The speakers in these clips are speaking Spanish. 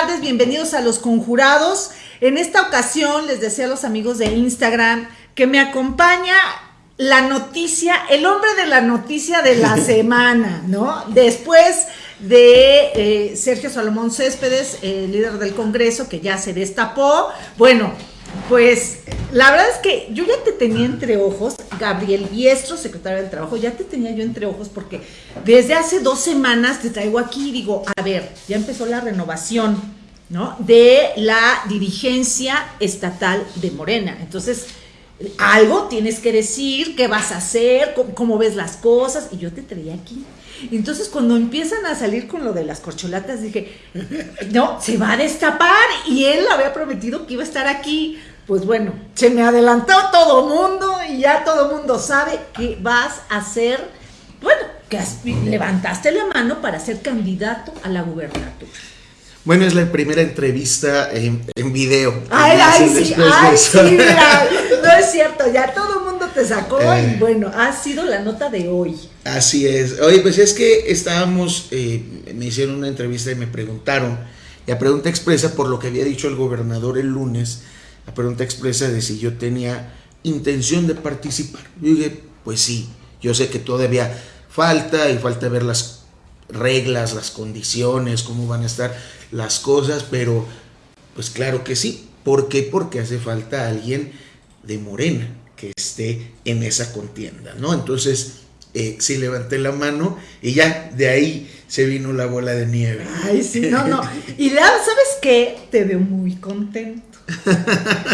tardes, bienvenidos a Los Conjurados. En esta ocasión les deseo a los amigos de Instagram que me acompaña la noticia, el hombre de la noticia de la semana, ¿no? Después de eh, Sergio Salomón Céspedes, el líder del Congreso, que ya se destapó. Bueno, pues la verdad es que yo ya te tenía entre ojos, Gabriel Biestro, secretario del Trabajo, ya te tenía yo entre ojos porque desde hace dos semanas te traigo aquí y digo, a ver, ya empezó la renovación, ¿no? De la dirigencia estatal de Morena. Entonces, algo tienes que decir, qué vas a hacer, cómo, ves las cosas, y yo te traía aquí. Entonces, cuando empiezan a salir con lo de las corcholatas, dije, no, se va a destapar, y él había prometido que iba a estar aquí. Pues bueno, se me adelantó todo mundo y ya todo mundo sabe que vas a ser, bueno, que levantaste la mano para ser candidato a la gubernatura. Bueno, es la primera entrevista en, video. Ay, ay, sí, ay, sí, mira, no es cierto, ya todo el mundo te sacó y eh. bueno, ha sido la nota de hoy. Así es. Oye, pues es que estábamos, eh, me hicieron una entrevista y me preguntaron, y a pregunta expresa por lo que había dicho el gobernador el lunes, a pregunta expresa de si yo tenía intención de participar. Yo dije, pues sí, yo sé que todavía falta y falta ver las reglas, las condiciones, cómo van a estar las cosas, pero pues claro que sí. ¿Por qué? Porque hace falta alguien de Morena que esté en esa contienda, ¿no? Entonces, eh, sí levanté la mano y ya de ahí se vino la bola de nieve. Ay, sí, no, no. Y ¿sabes qué? Te veo muy contento.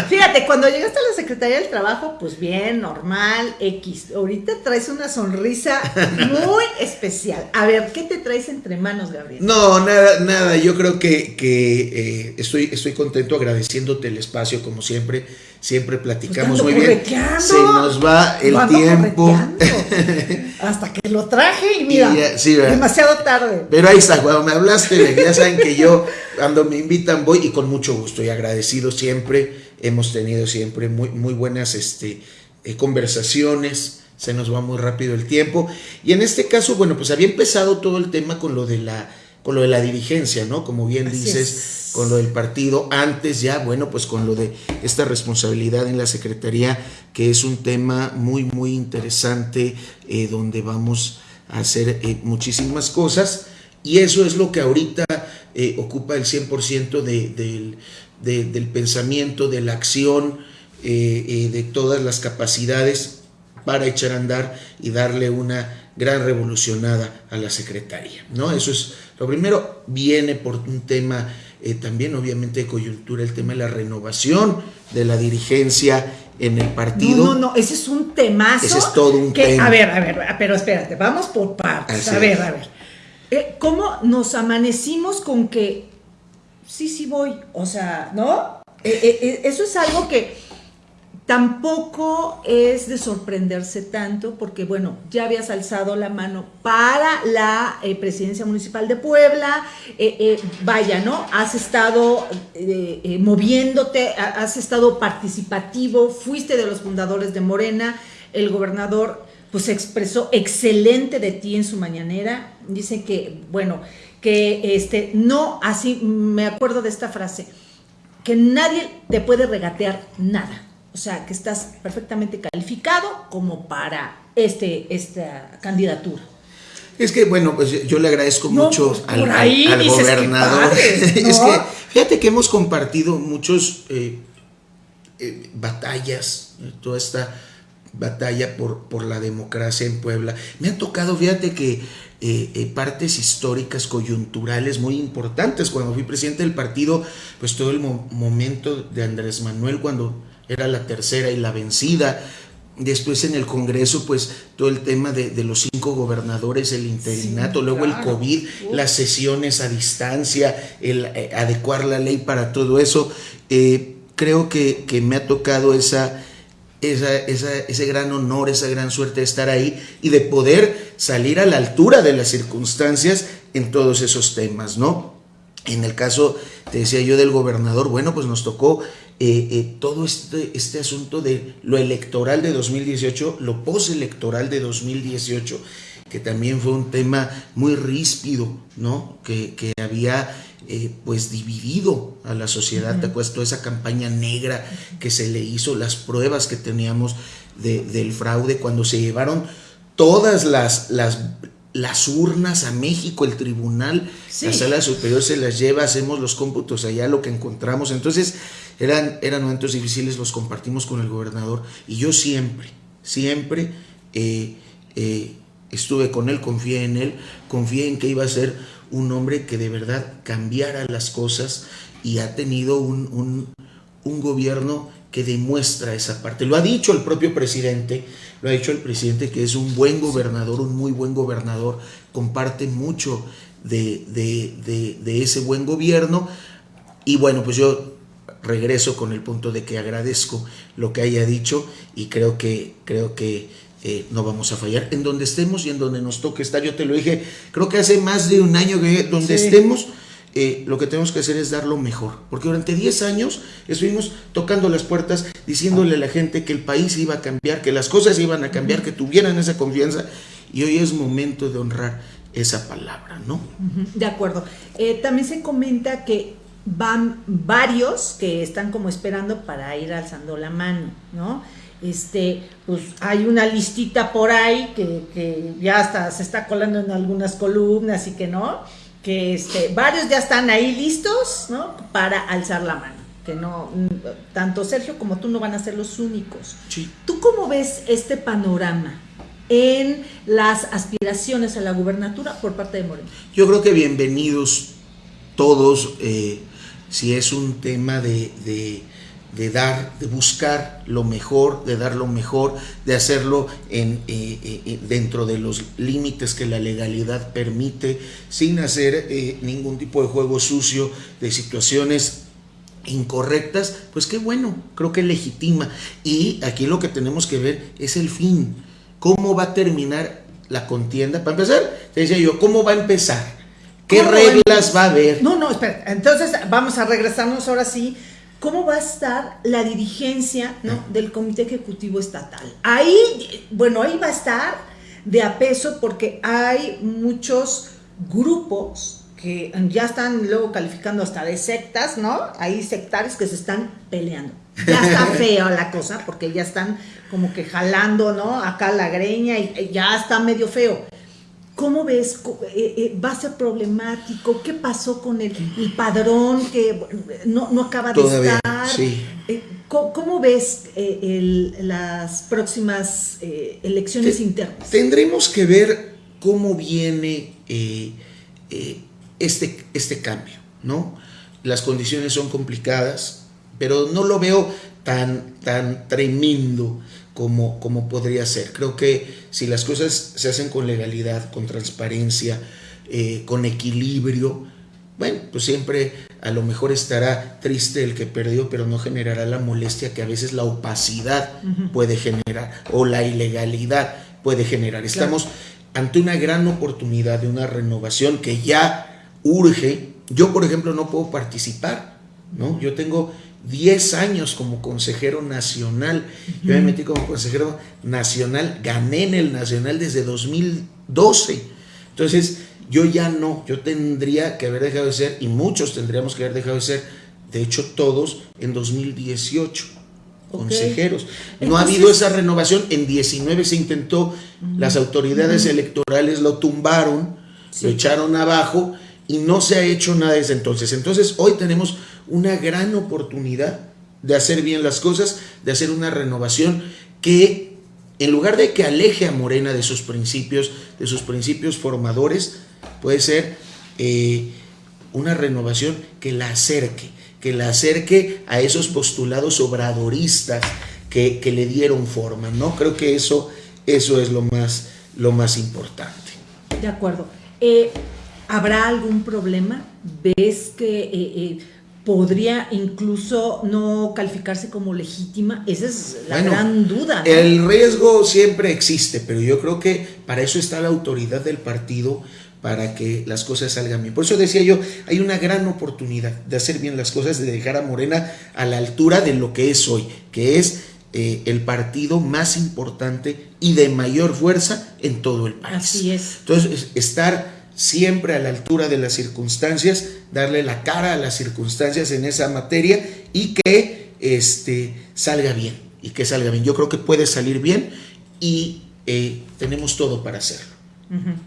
Fíjate, cuando llegaste a la Secretaría del Trabajo, pues bien, normal, X. Ahorita traes una sonrisa muy especial. A ver, ¿qué te traes entre manos, Gabriel? No, nada, nada. Yo creo que, que eh, estoy, estoy contento agradeciéndome el espacio, como siempre. Siempre platicamos muy bien. Se nos va el tiempo. Hasta que lo traje y mira, demasiado tarde. Pero ahí está, cuando me hablaste, ya saben que yo, cuando me invitan, voy y con mucho gusto y agradecido siempre. Hemos tenido siempre muy, muy buenas este, eh, conversaciones. Se nos va muy rápido el tiempo. Y en este caso, bueno, pues había empezado todo el tema con lo de la, con lo de la dirigencia, ¿no? Como bien dices con lo del partido, antes ya, bueno, pues con lo de esta responsabilidad en la Secretaría, que es un tema muy, muy interesante, eh, donde vamos a hacer eh, muchísimas cosas, y eso es lo que ahorita eh, ocupa el 100% de, del pensamiento, de la acción, de todas las capacidades para echar a andar y darle una gran revolucionada a la Secretaría, ¿no? Eso es lo primero, viene por un tema eh, también obviamente de coyuntura el tema de la renovación de la dirigencia en el partido. No, no, no, ese es un temazo. Ese es todo un tema. A ver, a ver, pero espérate, vamos por partes. a ver, a ver. Eh, ¿Cómo nos amanecimos con que sí, sí voy? O sea, ¿no? Eh, eso es algo que Tampoco es de sorprenderse tanto porque, bueno, ya habías alzado la mano para la eh, presidencia municipal de Puebla, eh, eh, vaya, ¿no? Has estado moviéndote, has estado participativo, fuiste de los fundadores de Morena, el gobernador pues expresó excelente de ti en su mañanera, dice que, bueno, que este, no, así me acuerdo de esta frase, que nadie te puede regatear nada o sea, que estás perfectamente calificado como para este, esta candidatura. Es que, bueno, pues yo le agradezco mucho pues, al, gobernador. es que, fíjate que hemos compartido muchos eh, eh, batallas, toda esta batalla por, por la democracia en Puebla. Me ha tocado, fíjate que eh, partes históricas, coyunturales muy importantes. Cuando fui presidente del partido, pues todo el momento de Andrés Manuel, cuando era la tercera y la vencida. Después en el Congreso, pues todo el tema de, los cinco gobernadores, el interinato, luego el COVID, las sesiones a distancia, el eh, adecuar la ley para todo eso. Eh, creo que, me ha tocado esa, esa, ese gran honor, esa gran suerte de estar ahí y de poder salir a la altura de las circunstancias en todos esos temas, ¿no? En el caso, te decía yo, del gobernador, bueno, pues nos tocó eh, eh, todo este, este asunto de lo electoral de 2018, lo postelectoral de 2018, que también fue un tema muy ríspido, ¿no? Que, había eh, pues dividido a la sociedad, ¿te acuerdas? Toda esa campaña negra que se le hizo, las pruebas que teníamos del fraude, cuando se llevaron todas las, las, las urnas a México, el tribunal, la sala superior se las lleva, hacemos los cómputos allá, lo que encontramos. Entonces, eran, eran momentos difíciles, los compartimos con el gobernador y yo siempre, siempre eh, eh, estuve con él, confié en él, confié en que iba a ser un hombre que de verdad cambiara las cosas y ha tenido un, un, un gobierno que demuestra esa parte. Lo ha dicho el propio presidente, lo ha dicho el presidente que es un buen gobernador, un muy buen gobernador, comparte mucho de, de, ese buen gobierno. Y bueno, pues yo regreso con el punto de que agradezco lo que haya dicho y creo que, creo que eh, no vamos a fallar. En donde estemos y en donde nos toque estar, yo te lo dije, creo que hace más de un año que donde estemos eh, lo que tenemos que hacer es dar lo mejor. Porque durante 10 años estuvimos tocando las puertas, diciéndole a la gente que el país iba a cambiar, que las cosas iban a cambiar, que tuvieran esa confianza. Y hoy es momento de honrar esa palabra, ¿no? De acuerdo. Eh, también se comenta que van varios que están como esperando para ir alzando la mano, ¿no? Este, pues hay una listita por ahí que, que ya hasta se está colando en algunas columnas y que no que este, varios ya están ahí listos, ¿no? Para alzar la mano. Que no, tanto Sergio como tú no van a ser los únicos. ¿Tú cómo ves este panorama en las aspiraciones a la gubernatura por parte de Moreno? Yo creo que bienvenidos todos, eh, si es un tema de de dar, de buscar lo mejor, de dar lo mejor, de hacerlo en, eh, eh, eh, dentro de los límites que la legalidad permite, sin hacer ningún tipo de juego sucio, de situaciones incorrectas, pues qué bueno, creo que legitima. Y aquí lo que tenemos que ver es el fin, cómo va a terminar la contienda. Para empezar, te decía yo, ¿cómo va a empezar? ¿Qué reglas va a haber? No, no, espera, entonces vamos a regresarnos ahora sí cómo va a estar la dirigencia del Comité Ejecutivo Estatal. Ahí, bueno, ahí va a estar de a peso porque hay muchos grupos que ya están luego calificando hasta de sectas, ¿no? Hay sectarios que se están peleando. Ya está feo la cosa porque ya están como que jalando, ¿no? Acá la greña y ya está medio feo. ¿Cómo ves? Eh, eh, ¿Va a ser problemático? ¿Qué pasó con el, padrón que no, acaba de estar? Eh, ¿cómo, ves las próximas elecciones internas? Tendremos que ver cómo viene este, este cambio, ¿no? Las condiciones son complicadas, pero no lo veo tan, tan tremendo como, como podría ser. Creo que si las cosas se hacen con legalidad, con transparencia, eh, con equilibrio, bueno, pues siempre a lo mejor estará triste el que perdió, pero no generará la molestia que a veces la opacidad puede generar o la ilegalidad puede generar. Estamos ante una gran oportunidad de una renovación que ya urge. Yo, por ejemplo, no puedo participar, ¿no? Yo tengo 10 años como consejero nacional. Yo me metí como consejero nacional, gané en el nacional desde 2012. Entonces, yo ya no, yo tendría que haber dejado de ser, y muchos tendríamos que haber dejado de ser, de hecho todos, en 2018, consejeros. No ha habido esa renovación, en 19 se intentó, las autoridades electorales lo tumbaron, lo echaron abajo, y no se ha hecho nada desde entonces. Entonces, hoy tenemos una gran oportunidad de hacer bien las cosas, de hacer una renovación que en lugar de que aleje a Morena de sus principios, de sus principios formadores, puede ser eh, una renovación que la acerque, que la acerque a esos postulados obradoristas que, que le dieron forma, ¿no? Creo que eso, eso es lo más, lo más importante. De acuerdo. Eh, ¿Habrá algún problema? ¿Ves que... Eh, podría incluso no calificarse como legítima? Esa es la gran duda. El riesgo siempre existe, pero yo creo que para eso está la autoridad del partido para que las cosas salgan bien. Por eso decía yo, hay una gran oportunidad de hacer bien las cosas, de dejar a Morena a la altura de lo que es hoy, que es eh, el partido más importante y de mayor fuerza en todo el país. Así es. Entonces, estar siempre a la altura de las circunstancias, darle la cara a las circunstancias en esa materia y que este, salga bien, y que salga bien. Yo creo que puede salir bien y eh, tenemos todo para hacerlo.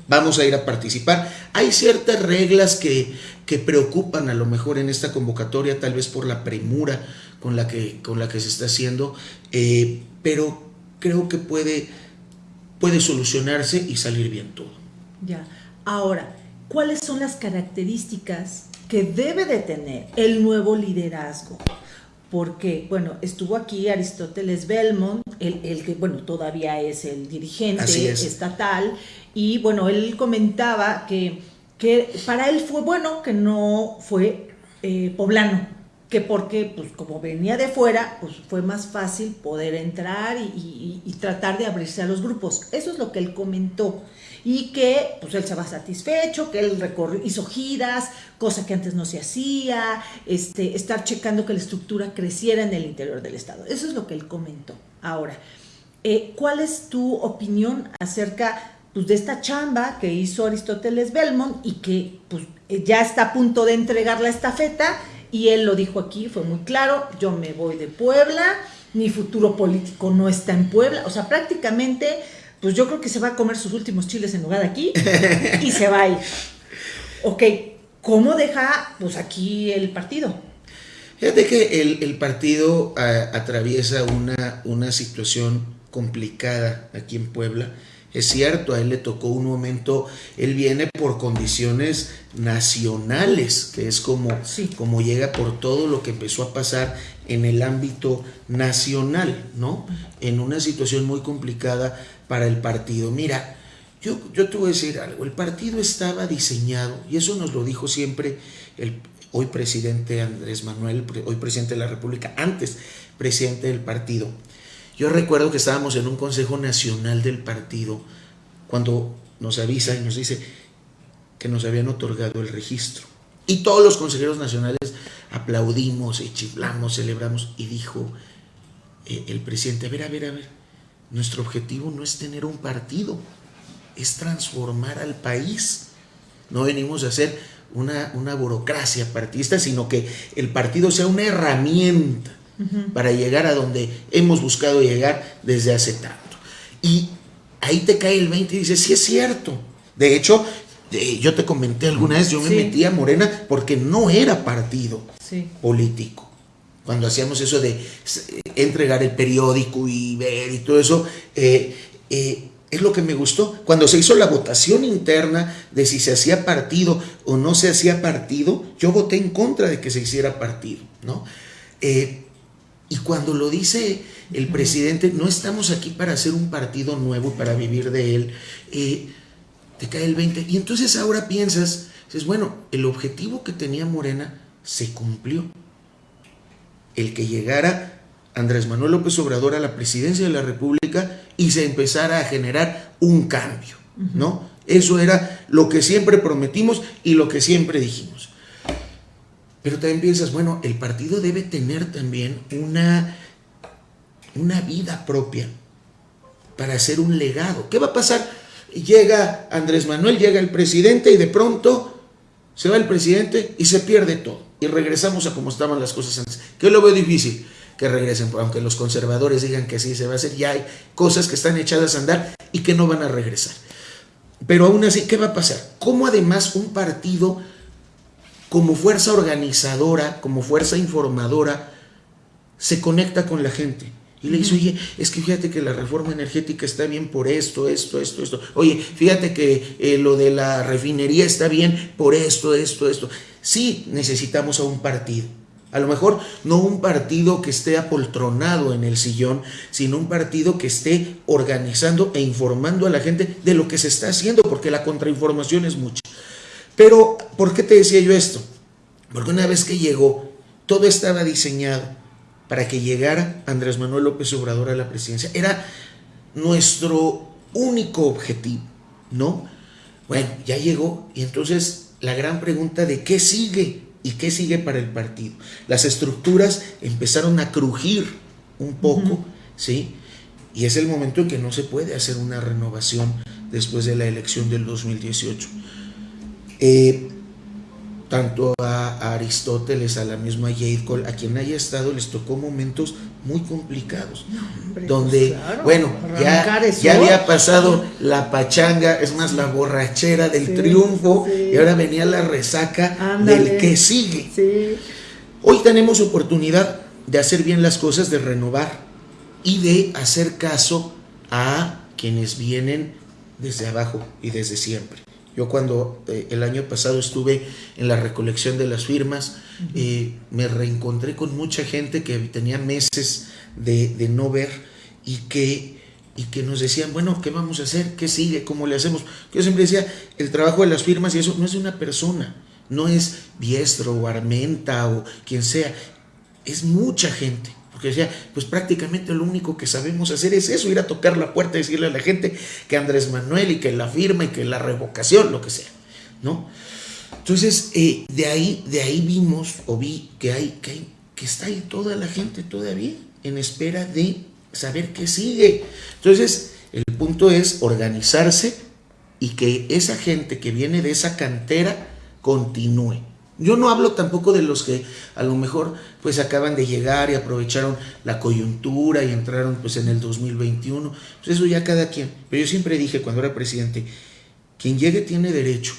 Vamos a ir a participar. Hay ciertas reglas que, que, preocupan a lo mejor en esta convocatoria, tal vez por la premura con la que, con la que se está haciendo, eh, pero creo que puede, puede solucionarse y salir bien todo. Ya. Ahora, ¿cuáles son las características que debe de tener el nuevo liderazgo? Porque, bueno, estuvo aquí Aristóteles Belmont, el, que, bueno, todavía es el dirigente estatal, y bueno, él comentaba que, que, para él fue bueno que no fue eh, poblano, que porque, pues como venía de fuera, pues fue más fácil poder entrar y, y tratar de abrirse a los grupos. Eso es lo que él comentó y que pues él se va satisfecho, que él hizo giras, cosa que antes no se hacía, este, estar checando que la estructura creciera en el interior del Estado. Eso es lo que él comentó. Ahora, eh, ¿cuál es tu opinión acerca pues, de esta chamba que hizo Aristóteles Belmont y que pues, eh, ya está a punto de entregar la estafeta? Y él lo dijo aquí, fue muy claro, yo me voy de Puebla, mi futuro político no está en Puebla, o sea, prácticamente pues yo creo que se va a comer sus últimos chiles en lugar de aquí y se va a ir. Ok, ¿cómo deja pues aquí el partido? Fíjate que el, partido atraviesa una, una situación complicada aquí en Puebla. Es cierto, a él le tocó un momento, él viene por condiciones nacionales, que es como, como llega por todo lo que empezó a pasar en el ámbito nacional, ¿no? En una situación muy complicada para el partido. Mira, yo, yo te voy a decir algo, el partido estaba diseñado, y eso nos lo dijo siempre el hoy presidente Andrés Manuel, hoy presidente de la República, antes presidente del partido. Yo recuerdo que estábamos en un Consejo Nacional del partido cuando nos avisa y nos dice que nos habían otorgado el registro. Y todos los consejeros nacionales aplaudimos y chiflamos, celebramos, y dijo eh, el presidente, a ver, a ver, a ver, nuestro objetivo no es tener un partido, es transformar al país. No venimos a hacer una, una burocracia partidista, sino que el partido sea una herramienta para llegar a donde hemos buscado llegar desde hace tanto. Y ahí te cae el 20 y dices, sí es cierto. De hecho, yo te comenté alguna vez, yo me metí a Morena porque no era partido político cuando hacíamos eso de entregar el periódico y ver y todo eso, eh, eh, es lo que me gustó. Cuando se hizo la votación interna de si se hacía partido o no se hacía partido, yo voté en contra de que se hiciera partido, ¿no? Eh, y cuando lo dice el presidente, no estamos aquí para hacer un partido nuevo, para vivir de él, te cae el 20. Y entonces ahora piensas, dices, bueno, el objetivo que tenía Morena se cumplió el que llegara Andrés Manuel López Obrador a la presidencia de la República y se empezara a generar un cambio, ¿no? Eso era lo que siempre prometimos y lo que siempre dijimos. Pero también piensas, bueno, el partido debe tener también una, una vida propia para hacer un legado. ¿Qué va a pasar? Llega Andrés Manuel, llega el presidente y de pronto se va el presidente y se pierde todo y regresamos a como estaban las cosas antes. Que lo veo difícil que regresen, aunque los conservadores digan que así se va a hacer, ya hay cosas que están echadas a andar y que no van a regresar. Pero aún así, ¿qué va a pasar? ¿Cómo además un partido como fuerza organizadora, como fuerza informadora, se conecta con la gente? Y le dice, oye, es que fíjate que la reforma energética está bien por esto, esto, esto, esto. Oye, fíjate que eh, lo de la refinería está bien por esto, esto, esto. Sí necesitamos a un partido. A lo mejor no un partido que esté apoltronado en el sillón, sino un partido que esté organizando e informando a la gente de lo que se está haciendo, porque la contrainformación es mucha. Pero, ¿por qué te decía yo esto? Porque una vez que llegó, todo estaba diseñado para que llegara Andrés Manuel López Obrador a la presidencia. Era nuestro único objetivo, ¿no? Bueno, ya llegó y entonces la gran pregunta de qué sigue y qué sigue para el partido. Las estructuras empezaron a crujir un poco, ¿sí? Y es el momento en que no se puede hacer una renovación después de la elección del 2018. Eh, tanto a, Aristóteles, a la misma Jade Cole, a quien haya estado, les tocó momentos muy complicados. donde, pues bueno, ya, ya, había pasado la pachanga, es más, la borrachera del triunfo, y ahora venía la resaca del que sigue. Hoy tenemos oportunidad de hacer bien las cosas, de renovar y de hacer caso a quienes vienen desde abajo y desde siempre. Yo cuando eh, el año pasado estuve en la recolección de las firmas, eh, me reencontré con mucha gente que tenía meses de, no ver y que, y que nos decían, bueno, ¿qué vamos a hacer? ¿Qué sigue? ¿Cómo le hacemos? Yo siempre decía, el trabajo de las firmas y eso no es de una persona, no es Biestro o Armenta o quien sea, es mucha gente. Porque decía, pues prácticamente lo único que sabemos hacer es eso, ir a tocar la puerta y decirle a la gente que Andrés Manuel y que la firma y que la revocación, lo que sea, ¿no? Entonces, eh, de, ahí, de ahí vimos o vi que hay, que hay, que está ahí toda la gente todavía en espera de saber qué sigue. Entonces, el punto es organizarse y que esa gente que viene de esa cantera continúe. Yo no hablo tampoco de los que a lo mejor pues acaban de llegar y aprovecharon la coyuntura y entraron pues en el 2021. Pues eso ya cada quien. Pero yo siempre dije cuando era presidente, quien llegue tiene derecho,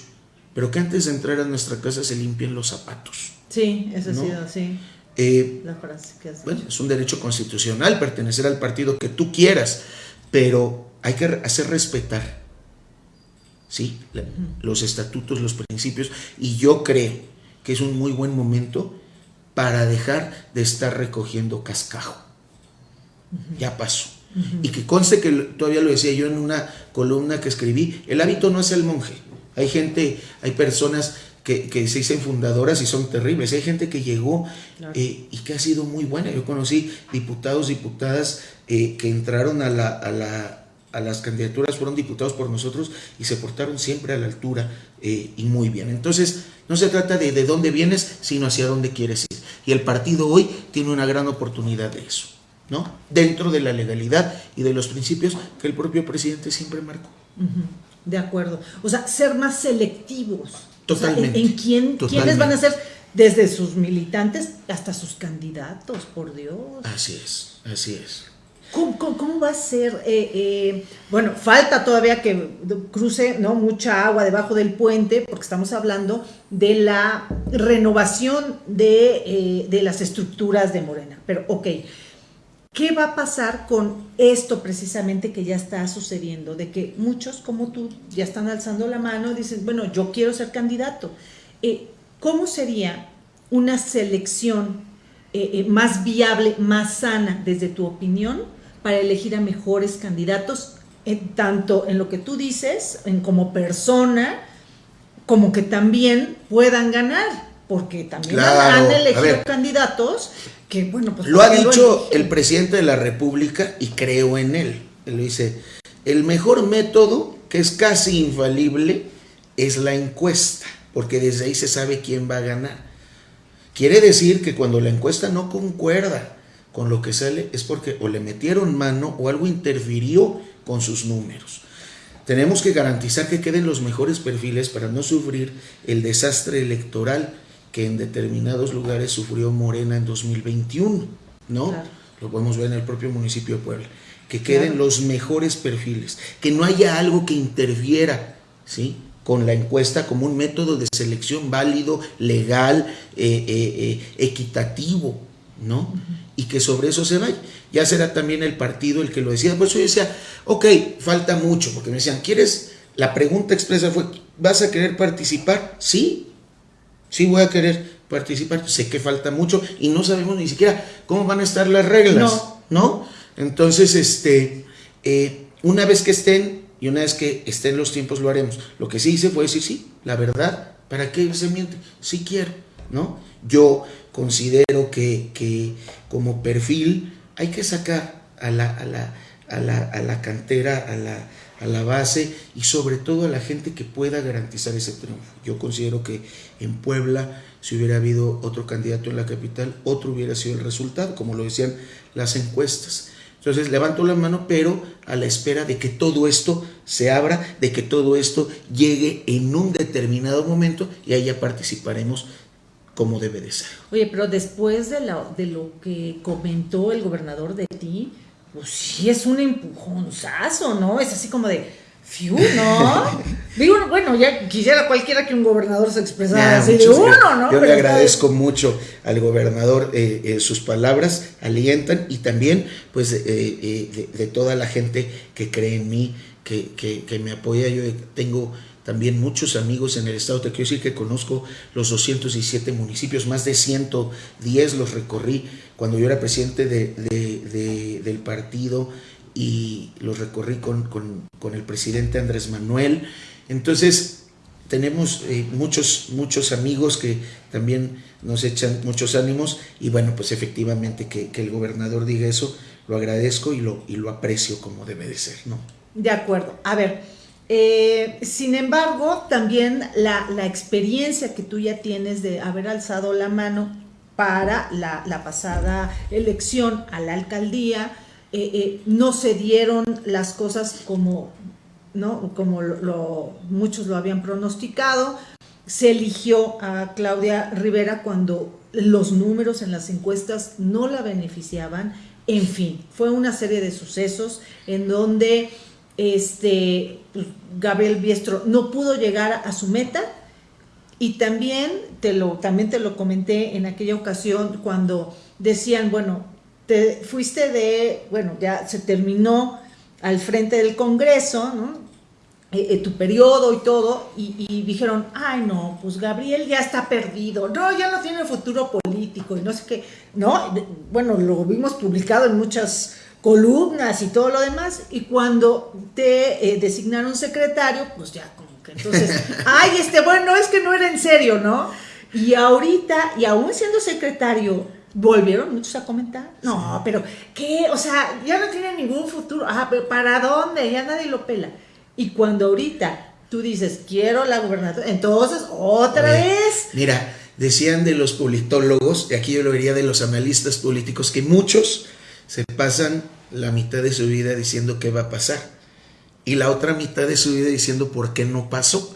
pero que antes de entrar a nuestra casa se limpien los zapatos. Sí, eso ha sido así. Eh, la frase que bueno, es un derecho constitucional pertenecer al partido que tú quieras, pero hay que hacer respetar ¿sí? los estatutos, los principios, y yo creo que es un muy buen momento para dejar de estar recogiendo cascajo. Ya pasó. Y que conste que todavía lo decía yo en una columna que escribí, el hábito no es el monje. Hay gente, hay personas que, se dicen fundadoras y son terribles. Hay gente que llegó eh, y que ha sido muy buena. Yo conocí diputados, diputadas eh, que entraron a la, a la a las candidaturas, fueron diputados por nosotros y se portaron siempre a la altura eh, y muy bien. Entonces, no se trata de de dónde vienes, sino hacia dónde quieres ir. Y el partido hoy tiene una gran oportunidad de eso, ¿no? Dentro de la legalidad y de los principios que el propio presidente siempre marcó. De acuerdo. O sea, ser más selectivos. Totalmente. en, quién, quiénes van a ser desde sus militantes hasta sus candidatos, por Dios. Así es, así es. ¿Cómo, va a ser? Eh, eh, bueno, falta todavía que cruce ¿no? mucha agua debajo del puente, porque estamos hablando de la renovación de, eh, de, las estructuras de Morena. Pero, ok, ¿qué va a pasar con esto precisamente que ya está sucediendo? De que muchos como tú ya están alzando la mano y dicen, bueno, yo quiero ser candidato. ¿Cómo sería una selección más viable, más sana, desde tu opinión? Para elegir a mejores candidatos, tanto en lo que tú dices, en como persona, como que también puedan ganar, porque también han elegido candidatos que, bueno, pues... Lo ha dicho el presidente de la República y creo en él. Él dice, el mejor método, que es casi infalible, es la encuesta, porque desde ahí se sabe quién va a ganar. Quiere decir que cuando la encuesta no concuerda con lo que sale es porque o le metieron mano o algo interfirió con sus números. Tenemos que garantizar que queden los mejores perfiles para no sufrir el desastre electoral que en determinados lugares sufrió Morena en 2021, ¿no? Lo podemos ver en el propio municipio de Puebla. Que queden los mejores perfiles, que no haya algo que interfiera, ¿sí? con la encuesta como un método de selección válido, legal, eh, eh, eh, equitativo, ¿no? Y que sobre eso se vaya. Ya será también el partido el que lo decida. Por eso yo decía, ok, falta mucho, porque me decían, ¿quieres? La pregunta expresa fue, ¿vas a querer participar? Sí, sí voy a querer participar. Sé que falta mucho y no sabemos ni siquiera cómo van a estar las reglas, ¿no? Entonces, este, eh, una vez que estén y una vez que estén los tiempos lo haremos. Lo que sí hice fue decir, sí, la verdad, ¿para qué se miente? Sí quiero, ¿no? Yo considero que, como perfil hay que sacar a la, a la, a la, a la cantera, a la, a la base y sobre todo a la gente que pueda garantizar ese triunfo. Yo considero que en Puebla, si hubiera habido otro candidato en la capital, otro hubiera sido el resultado, como lo decían las encuestas. Entonces levanto la mano, pero a la espera de que todo esto se abra, de que todo esto llegue en un determinado momento y ahí ya participaremos como debe de ser. Oye, pero después de, de lo que comentó el gobernador de ti, pues sí es un empujonzazo, ¿no? Es así como de, fiu, ¿no? Digo, bueno, ya quisiera cualquiera que un gobernador se expresara así de uno, ¿no? Yo le agradezco mucho al gobernador, eh, eh, sus palabras alientan y también, pues, eh, de, toda la gente que cree en mí, que, que, que me apoya. Yo tengo también muchos amigos en el estado. Te quiero decir que conozco los 217 municipios, más de 110 los recorrí cuando yo era presidente de, del partido y los recorrí con, el presidente Andrés Manuel. Entonces, tenemos eh, muchos, muchos amigos que también nos echan muchos ánimos y bueno, pues efectivamente que, el gobernador diga eso, lo agradezco y lo, y lo aprecio como debe de ser, ¿no? De acuerdo. A ver, eh, sin embargo, también la, experiencia que tú ya tienes de haber alzado la mano para la, pasada elección a la alcaldía, eh, eh, no se dieron las cosas como, ¿no? como muchos lo habían pronosticado. Se eligió a Claudia Rivera cuando los números en las encuestas no la beneficiaban. En fin, fue una serie de sucesos en donde este, Gabriel Biestro no pudo llegar a su meta y también te, lo, también te lo comenté en aquella ocasión cuando decían, bueno, te fuiste de, bueno, ya se terminó al frente del Congreso, ¿no? Eh, eh, tu periodo y todo, y, dijeron, ay no, pues Gabriel ya está perdido, no, ya no tiene futuro político, y no sé qué, no, bueno, lo vimos publicado en muchas columnas y todo lo demás, y cuando te eh, designaron secretario, pues ya como que entonces, ay, este, bueno, es que no era en serio, ¿no? Y ahorita, y aún siendo secretario, volvieron muchos a comentar, no, pero ¿qué? O sea, ya no tiene ningún futuro, ah, pero ¿para dónde? Ya nadie lo pela. Y cuando ahorita tú dices, quiero la gubernatura, entonces otra vez. Mira, decían de los politólogos, y aquí yo lo vería de los analistas políticos, que muchos se pasan la mitad de su vida diciendo qué va a pasar y la otra mitad de su vida diciendo por qué no pasó.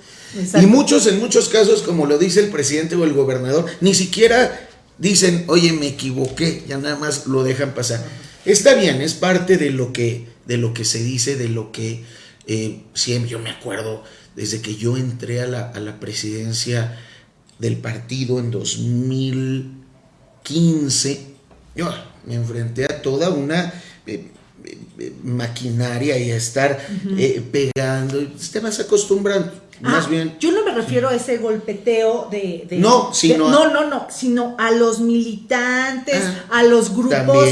Y muchos, en muchos casos, como lo dice el presidente o el gobernador, ni siquiera dicen, oye, me equivoqué, ya nada más lo dejan pasar. Está bien, es parte de lo que, de lo que se dice, de lo que eh, siempre, yo me acuerdo, desde que yo entré a la, a la presidencia del partido en 2015, yo me enfrenté toda una eh, eh, maquinaria y a estar eh, pegando, te vas acostumbrando. más ah, bien. Yo no me refiero a ese golpeteo de. no, sino. no, no, no, sino a los militantes, ah, a los grupos,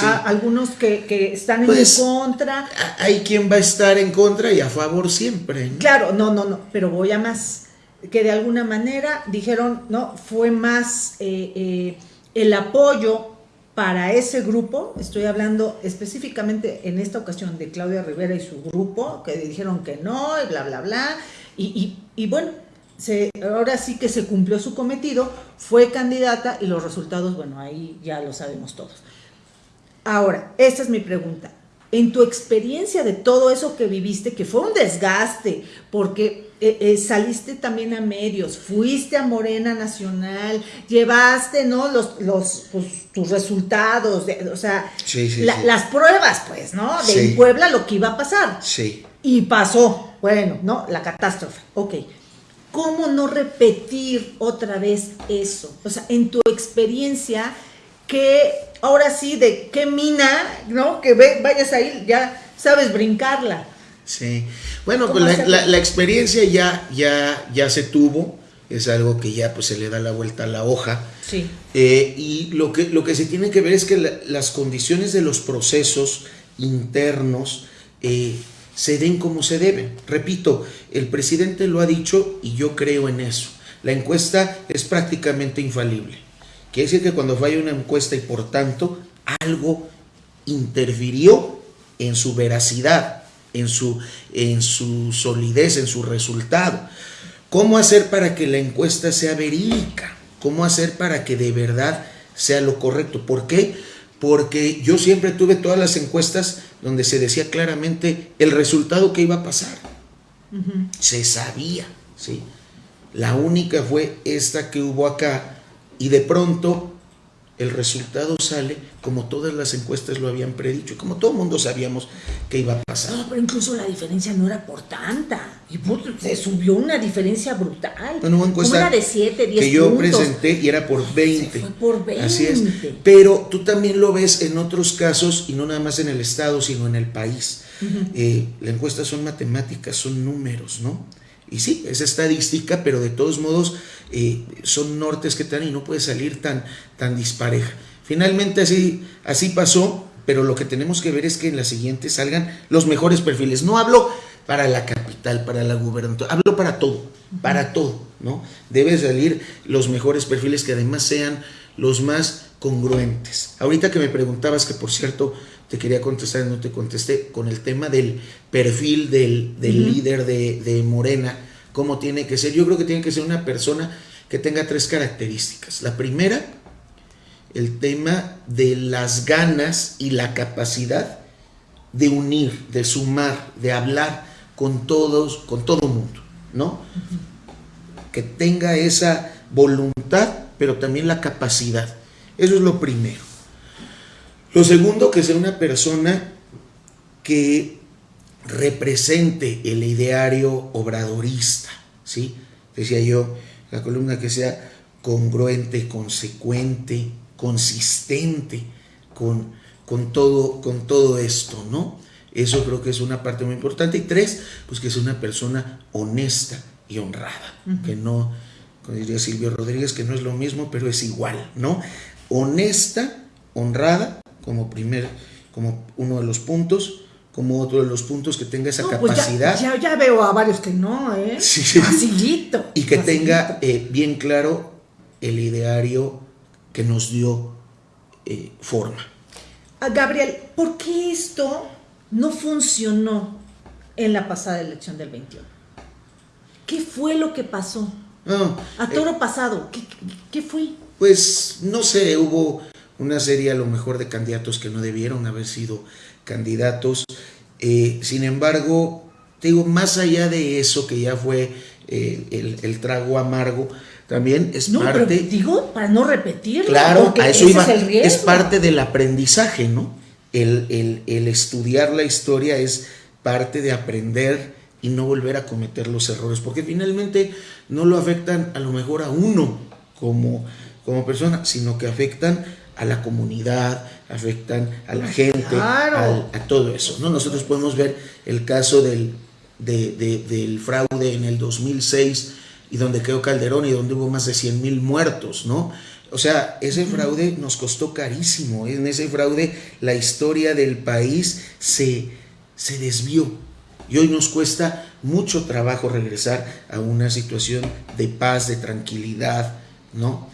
a, algunos que, están en pues, contra. Hay quien va a estar en contra y a favor siempre. Claro, no, no, no, pero voy a más. Que de alguna manera dijeron, no, fue más el apoyo para ese grupo, estoy hablando específicamente en esta ocasión de Claudia Rivera y su grupo, que dijeron que no, y bla, bla, bla, y, bueno, se, ahora sí que se cumplió su cometido, fue candidata y los resultados, bueno, ahí ya lo sabemos todos. Ahora, esta es mi pregunta en tu experiencia de todo eso que viviste, que fue un desgaste, porque eh, eh, saliste también a medios, fuiste a Morena Nacional, llevaste, ¿no? Los, los pues, tus resultados, o sea, las pruebas, pues, ¿no? De Puebla lo que iba a pasar. Sí. Y pasó, bueno, ¿no? La catástrofe. Ok. ¿Cómo no repetir otra vez eso? O sea, en tu experiencia, que ahora sí, de qué mina, ¿no? Que ve, vayas ahí, ya sabes brincarla. Sí. Bueno, pues la, experiencia ya, ya, ya se tuvo, es algo que ya pues se le da la vuelta a la hoja. Sí. Eh, y lo que, lo que se tiene que ver es que las condiciones de los procesos internos eh, se den como se deben. Repito, el presidente lo ha dicho y yo creo en eso. La encuesta es prácticamente infalible. Quiere decir que cuando falla una encuesta y por tanto algo interfirió en su veracidad, en su, en su solidez, en su resultado. ¿Cómo hacer para que la encuesta sea verídica? ¿Cómo hacer para que de verdad sea lo correcto? ¿Por qué? porque yo siempre tuve todas las encuestas donde se decía claramente el resultado que iba a pasar. Se sabía, ¿sí? La única fue esta que hubo acá y de pronto el resultado sale como todas las encuestas lo habían predicho y como todo el mundo sabíamos que iba a pasar. No, pero incluso la diferencia no era por tanta. Y se subió una diferencia brutal. Bueno, una encuesta de 7, 10 que yo presenté y era por 20. fue por 20. Así es. Pero tú también lo ves en otros casos y no nada más en el Estado, sino en el país. Eh, la encuesta son matemáticas, son números, ¿no? Y sí, es estadística, pero de todos modos eh, son nortes que están y no puede salir tan, tan dispareja. Finalmente así, así pasó, pero lo que tenemos que ver es que en la siguiente salgan los mejores perfiles. No hablo para la capital, para la gubernatura, hablo para todo, para todo, ¿no? Debe salir los mejores perfiles que además sean los más congruentes. Ahorita que me preguntabas, que por cierto te quería contestar y no te contesté, con el tema del perfil del, líder de, de, Morena, cómo tiene que ser. Yo creo que tiene que ser una persona que tenga tres características. La primera, el tema de las ganas y la capacidad de unir, de sumar, de hablar con todos, con todo el mundo, ¿no? Que tenga esa voluntad, pero también la capacidad. Eso es lo primero. Lo segundo, que sea una persona que represente el ideario obradorista, ¿sí? Decía yo, la columna que sea congruente, consecuente, consistente con, con, todo, con todo esto, ¿no? Eso creo que es una parte muy importante. Y tres, pues que es una persona honesta y honrada, que no, como diría Silvio Rodríguez, que no es lo mismo, pero es igual, ¿no? honesta, honrada, como primer, como uno de los puntos, como otro de los puntos que tenga esa pues capacidad. ya, veo a varios que no, ¿eh? Sí, Y que tenga eh, bien claro el ideario que nos dio eh, forma. Ah, Gabriel, ¿por qué esto no funcionó en la pasada elección del 21? ¿Qué fue lo que pasó? a toro eh, pasado, ¿qué, qué fue? pues no sé, hubo una serie a lo mejor de candidatos que no debieron haber sido candidatos. Eh, sin embargo, digo, más allá de eso que ya fue eh, el, trago amargo, también es parte. digo, para no repetirlo. Claro, a eso iba. Es, parte del aprendizaje, ¿no? El, el estudiar la historia es parte de aprender y no volver a cometer los errores, porque finalmente no lo afectan a lo mejor a uno como como persona, sino que afectan a la comunidad, afectan a la gente, a, todo eso. ¿no? Nosotros podemos ver el caso del, del fraude en el 2006 y donde quedó Calderón y donde hubo más de 100 mil muertos, ¿no? O sea, ese fraude nos costó carísimo. En ese fraude la historia del país se, se desvió. Y hoy nos cuesta mucho trabajo regresar a una situación de paz, de tranquilidad, ¿no?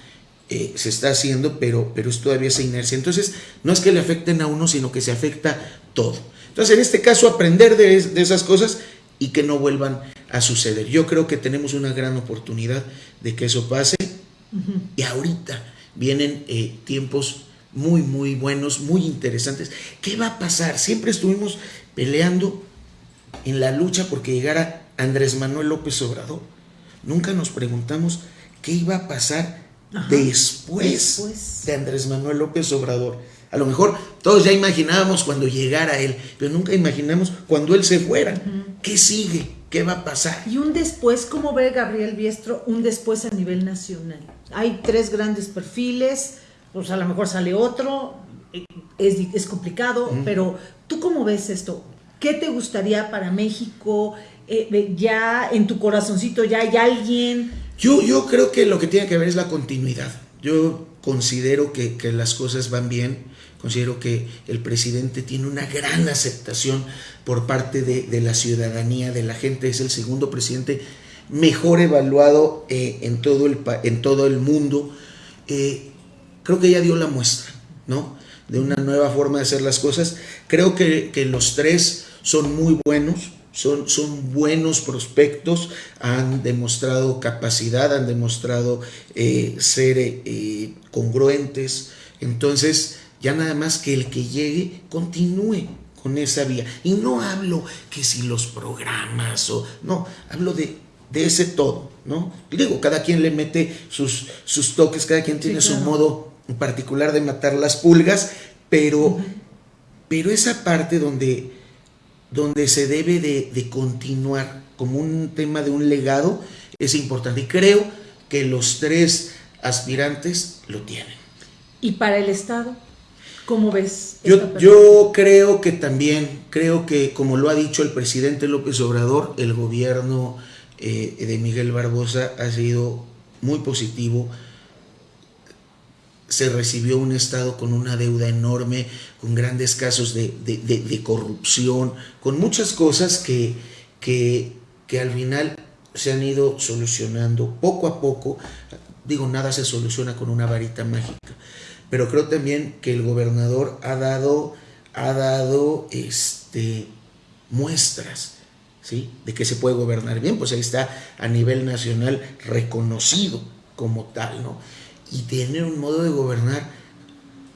Eh, se está haciendo, pero, pero es todavía esa inercia. Entonces, no es que le afecten a uno, sino que se afecta todo. Entonces, en este caso, aprender de, esas cosas y que no vuelvan a suceder. Yo creo que tenemos una gran oportunidad de que eso pase. Y ahorita vienen eh, tiempos muy, muy buenos, muy interesantes. ¿Qué va a pasar? Siempre estuvimos peleando en la lucha porque llegara Andrés Manuel López Obrador. Nunca nos preguntamos qué iba a pasar después, de Andrés Manuel López Obrador. A lo mejor todos ya imaginábamos cuando llegara él, pero nunca imaginamos cuando él se fuera. ¿Qué sigue? ¿Qué va a pasar? Y un después, ¿cómo ve Gabriel Biestro un después a nivel nacional? Hay tres grandes perfiles, pues a lo mejor sale otro, eh, es, complicado, pero ¿tú cómo ves esto? ¿Qué te gustaría para México? Eh, ya en tu corazoncito ya hay alguien yo, yo creo que lo que tiene que ver es la continuidad. Yo considero que, las cosas van bien, considero que el presidente tiene una gran aceptación por parte de, la ciudadanía, de la gente, es el segundo presidente mejor evaluado eh, en, todo el, en todo el mundo. Eh, creo que ya dio la muestra, ¿no? De una nueva forma de hacer las cosas. Creo que, que los tres son muy buenos son, son buenos prospectos, han demostrado capacidad, han demostrado eh, ser eh, congruentes. Entonces, ya nada más que el que llegue continúe con esa vía. Y no hablo que si los programas o no, hablo de, de ese todo, ¿no? digo, cada quien le mete sus, sus toques, cada quien tiene su modo particular de matar las pulgas, pero, pero esa parte donde, donde se debe de, de continuar como un tema de un legado es importante. Y creo que los tres aspirantes lo tienen. ¿Y para el Estado? ¿Cómo ves? Yo, yo, creo que también, creo que como lo ha dicho el presidente López Obrador, el gobierno eh, de Miguel Barbosa ha sido muy positivo. Se recibió un Estado con una deuda enorme, con grandes casos de, de, corrupción, con muchas cosas que, que, que al final se han ido solucionando poco a poco. Digo, nada se soluciona con una varita mágica pero creo también que el gobernador ha dado, ha dado este, muestras ¿sí? de que se puede gobernar bien, pues ahí está a nivel nacional reconocido como tal, ¿no? Y tiene un modo de gobernar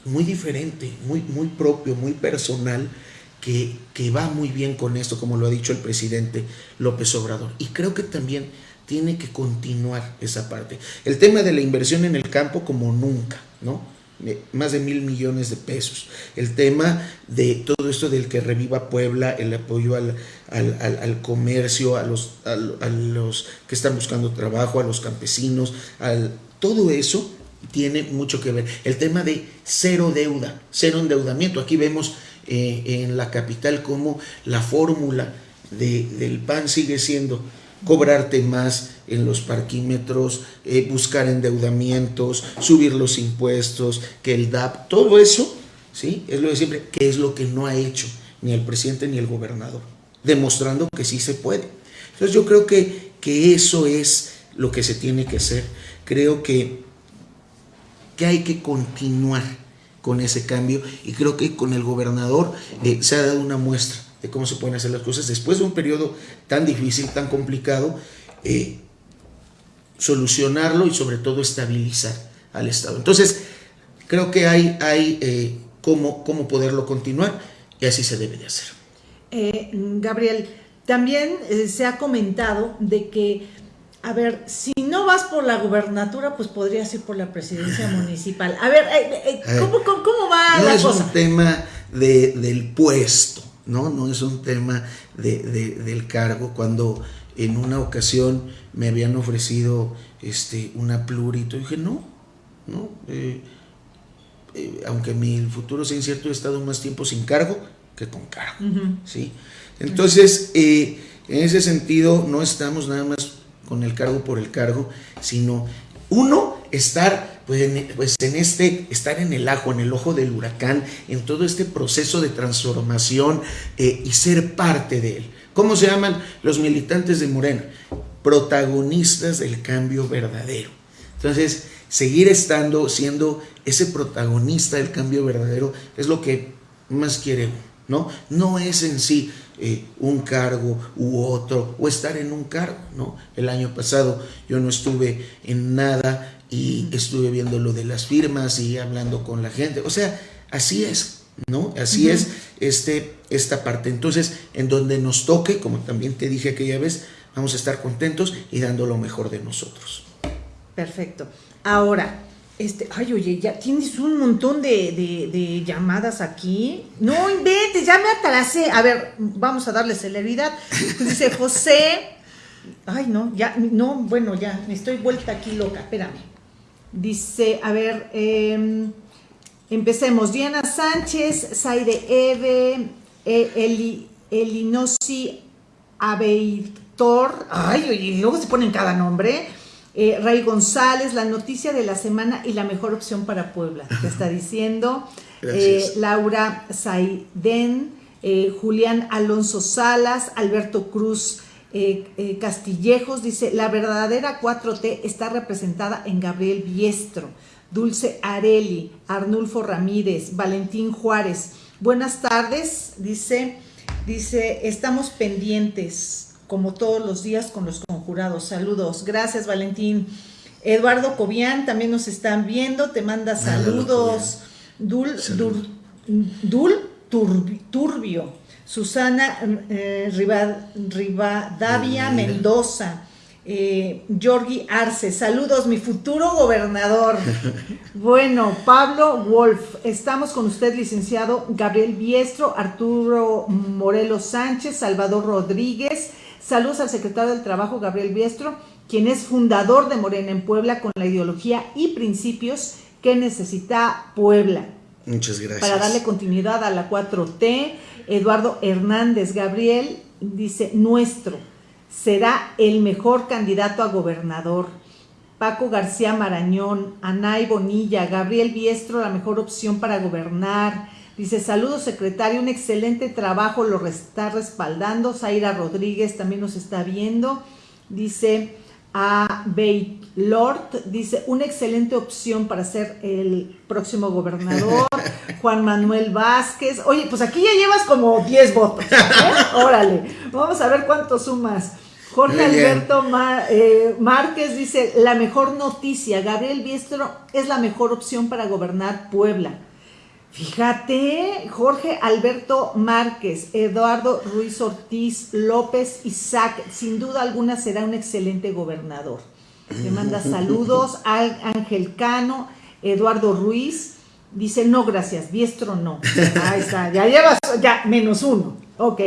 muy diferente, muy, muy propio, muy personal, que, que va muy bien con esto, como lo ha dicho el presidente López Obrador. Y creo que también tiene que continuar esa parte. El tema de la inversión en el campo como nunca, ¿no? más de mil millones de pesos. El tema de todo esto del que reviva Puebla, el apoyo al, al, comercio, a los, a, los que están buscando trabajo, a los campesinos, al, todo eso tiene mucho que ver. El tema de cero deuda, cero endeudamiento. Aquí vemos eh, en la capital cómo la fórmula de, del PAN sigue siendo cobrarte más en los parquímetros, eh, buscar endeudamientos, subir los impuestos, que el DAP, todo eso, ¿sí? Es lo de siempre, que es lo que no ha hecho ni el presidente ni el gobernador, demostrando que sí se puede. Entonces yo creo que, que eso es lo que se tiene que hacer. Creo que, hay que continuar con ese cambio y creo que con el gobernador eh, se ha dado una muestra de cómo se pueden hacer las cosas después de un periodo tan difícil, tan complicado, eh, solucionarlo y sobre todo estabilizar al Estado. Entonces, creo que hay, hay eh, cómo, cómo, poderlo continuar y así se debe de hacer. Gabriel, también se ha comentado de que, a ver, si no vas por la gubernatura, pues podrías ir por la presidencia municipal. A ver, ¿cómo, cómo, va no la es un tema de, del puesto ¿no? No es un tema del cargo. Cuando en una ocasión me habían ofrecido este, una plurito, dije, no, no, eh, eh, aunque mi futuro sea incierto, he estado más tiempo sin cargo que con cargo, ¿sí? Entonces, eh, en ese sentido, no estamos nada más con el cargo por el cargo, sino uno, estar pues en, pues en este, estar en el ajo, en el ojo del huracán, en todo este proceso de transformación eh, y ser parte de él. ¿Cómo se llaman los militantes de Morena? Protagonistas del cambio verdadero. Entonces, seguir estando, siendo ese protagonista del cambio verdadero, es lo que más quiere ¿no? No es en sí eh, un cargo u otro, o estar en un cargo, ¿no? El año pasado yo no estuve en nada y estuve viendo lo de las firmas y hablando con la gente. O sea, así es, ¿no? Así es este, esta parte. Entonces, en donde nos toque, como también te dije aquella vez, vamos a estar contentos y dando lo mejor de nosotros. Perfecto. Ahora, este, ay, oye, ya tienes un montón de, llamadas aquí. No inventes, ya me atrasé. A ver, vamos a darle celeridad. Dice José. Ay, no, ya, no, bueno, ya, me estoy vuelta aquí loca, espérame. Dice, a ver, em, empecemos. Diana Sánchez, Zaire Eve, e, Eli, Elinosi Abeitor. Ay, y luego se ponen cada nombre. Eh, Ray González, la noticia de la semana y la mejor opción para Puebla, te está diciendo. Eh, Laura Saiden, eh, Julián Alonso Salas, Alberto Cruz eh, Castillejos dice, la verdadera 4T está representada en Gabriel Biestro, Dulce Areli, Arnulfo Ramírez, Valentín Juárez. Buenas tardes, dice, dice, estamos pendientes como todos los días con los conjurados. Saludos, gracias Valentín. Eduardo Cobian también nos están viendo, te manda saludos. Dul, Dul Turbio, Susana eh, Rivadavia Mendoza, eh, Arce, saludos, mi futuro gobernador. bueno, Pablo Wolf, estamos con usted, licenciado Gabriel Biestro, Arturo Morelos Sánchez, Salvador Rodríguez. Saludos al secretario del Trabajo, Gabriel Biestro, quien es fundador de Morena en Puebla con la ideología y principios que necesita Puebla. Muchas gracias. Para darle continuidad a la 4T, Eduardo Hernández Gabriel dice, nuestro, será el mejor candidato a gobernador. Paco García Marañón, Anay Bonilla, Gabriel Biestro, la mejor opción para gobernar. Dice, saludos secretario, un excelente trabajo, lo está respaldando. Zaira Rodríguez también nos está viendo. Dice, a Lord, dice, una excelente opción para ser el próximo gobernador. Juan Manuel Vázquez. Oye, pues aquí ya llevas como 10 votos. ¿eh? Órale, vamos a ver cuánto sumas. Jorge Alberto eh, Márquez dice, la mejor noticia, Gabriel Biestro es la mejor opción para gobernar Puebla. Fíjate, Jorge Alberto Márquez, Eduardo Ruiz Ortiz, López Isaac, sin duda alguna será un excelente gobernador. Le manda saludos al Ángel Cano, Eduardo Ruiz, dice no gracias, Biestro no. Ahí está, ya llevas, ya, menos uno. Ok.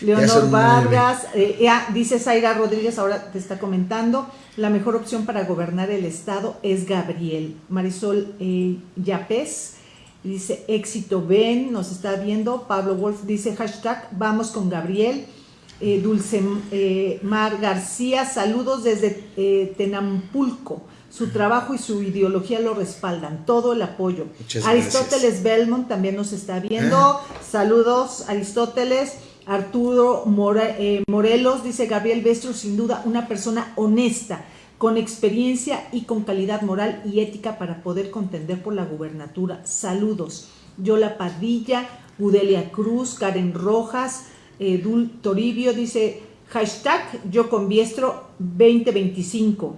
Leonor Vargas, eh, dice Zaira Rodríguez, ahora te está comentando, la mejor opción para gobernar el estado es Gabriel. Marisol eh, Yapés, dice éxito ven, nos está viendo. Pablo Wolf dice hashtag vamos con Gabriel. Eh, Dulce Mar García, saludos desde Tenampulco. Su trabajo y su ideología lo respaldan, todo el apoyo. Aristóteles Belmont también nos está viendo. Ah. Saludos, Aristóteles. Arturo eh, Morelos dice Gabriel Bestro, sin duda una persona honesta, con experiencia y con calidad moral y ética para poder contender por la gubernatura. Saludos. Yola Padilla, Udelia Cruz, Karen Rojas, Dul Toribio dice hashtag yo con Biestro 2025.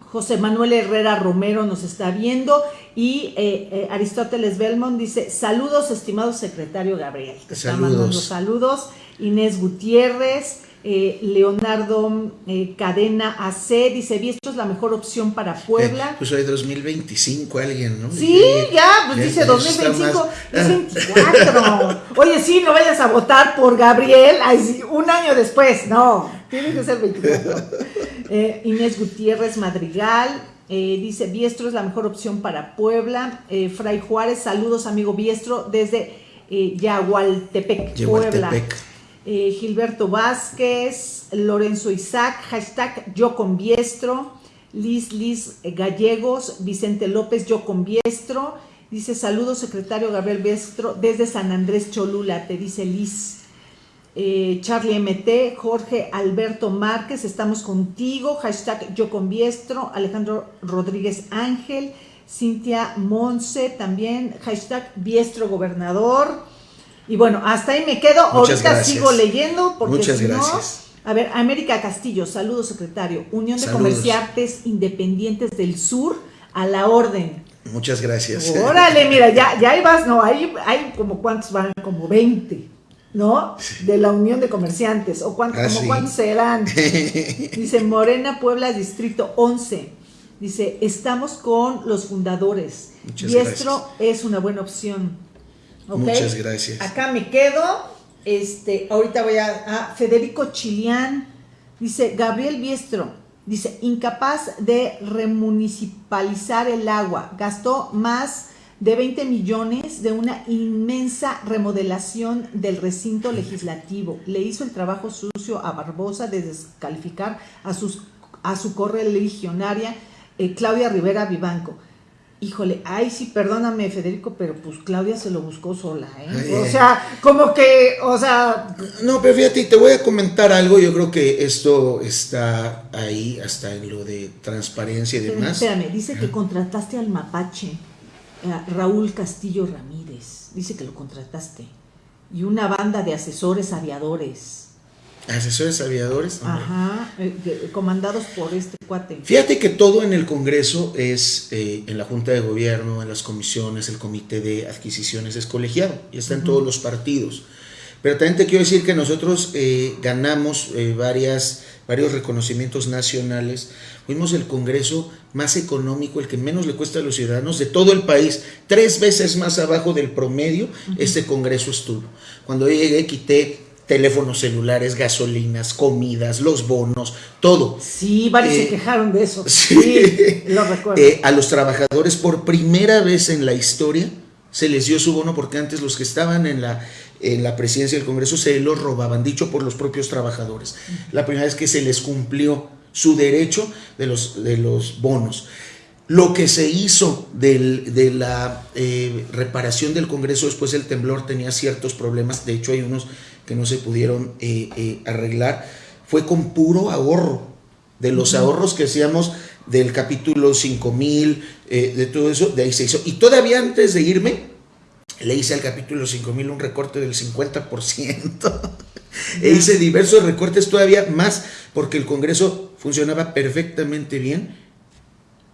José Manuel Herrera Romero nos está viendo y eh, eh, Aristóteles Belmont dice, saludos estimado secretario Gabriel. Te saludos. saludos. Inés Gutiérrez, eh, Leonardo Cadena AC, dice, esto es la mejor opción para Puebla. pues hoy 2025 alguien, ¿no? Sí, ya, pues dice 2025, es 24. Oye, sí, no vayas a votar por Gabriel un año después, no, tiene que ser 24. Eh, Inés Gutiérrez Madrigal. Eh, dice, Biestro es la mejor opción para Puebla. Eh, Fray Juárez, saludos amigo Biestro desde Yagualtepec, Puebla. Gilberto Vázquez, Lorenzo Isaac, hashtag yo con Biestro. Liz Liz Gallegos, Vicente López, yo con Biestro. Dice, saludos secretario Gabriel Biestro desde San Andrés Cholula, te dice Liz. Eh, Charlie MT, Jorge Alberto Márquez, estamos contigo, hashtag yo con Biestro, Alejandro Rodríguez Ángel, Cintia Monse también, hashtag Biestro Gobernador. Y bueno, hasta ahí me quedo, ahorita sigo leyendo porque Muchas gracias. A ver, América Castillo, saludos secretario, Unión de Comerciantes Independientes del Sur, a la orden. Muchas gracias. Órale, mira, ya, ya ahí vas, no, hay, hay como cuántos van, como 20. ¿no? De la Unión de Comerciantes, o cuánto, ah, como cuántos serán. Dice Morena Puebla, Distrito 11. Dice, estamos con los fundadores. Muchas Diestro es una buena opción. Muchas gracias. Acá me quedo. Este, ahorita voy a, a Federico Chilián. Dice, Gabriel Biestro, dice, incapaz de remunicipalizar el agua. Gastó más de 20 millones de una inmensa remodelación del recinto legislativo. Le hizo el trabajo sucio a Barbosa de descalificar a, sus, a su correligionaria eh, Claudia Rivera Vivanco. Híjole, ay sí, perdóname Federico, pero pues Claudia se lo buscó sola, ¿eh? o sea, como que, o sea... No, pero fíjate, te voy a comentar algo, yo creo que esto está ahí, hasta en lo de transparencia y demás. Espérame, dice que contrataste al mapache. Raúl Castillo Ramírez, dice que lo contrataste, y una banda de asesores aviadores. Asesores aviadores. Ajá, eh, comandados por este cuate. Fíjate que todo en el Congreso es, eh, en la Junta de Gobierno, en las comisiones, el Comité de Adquisiciones es colegiado y está en todos los partidos. Pero también te quiero decir que nosotros eh, ganamos varias, varios reconocimientos nacionales. Fuimos el Congreso más económico, el que menos le cuesta a los ciudadanos de todo el país, tres veces más abajo del promedio, este Congreso estuvo. Cuando yo llegué quité teléfonos celulares, gasolinas, comidas, los bonos, todo. Sí, varios se eh, quejaron de eso. Sí, lo recuerdo. Eh, a los trabajadores por primera vez en la historia se les dio su bono porque antes los que estaban en la, en la presidencia del Congreso se los robaban, dicho por los propios trabajadores. La primera vez que se les cumplió su derecho de los, de los bonos. Lo que se hizo de la eh, reparación del Congreso después del temblor tenía ciertos problemas, de hecho hay unos que no se pudieron eh, eh, arreglar, fue con puro ahorro, de los ahorros que hacíamos del capítulo 5000, de todo eso, de ahí se hizo. Y todavía antes de irme, le hice al capítulo 5000 un recorte del 50%. e hice diversos recortes todavía más, porque el Congreso funcionaba perfectamente bien